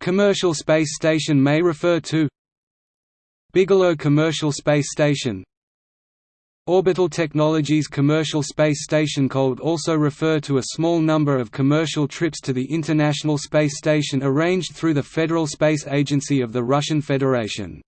Commercial Space Station may refer to Bigelow Commercial Space Station Orbital Technologies Commercial Space Station cold also refer to a small number of commercial trips to the International Space Station arranged through the Federal Space Agency of the Russian Federation.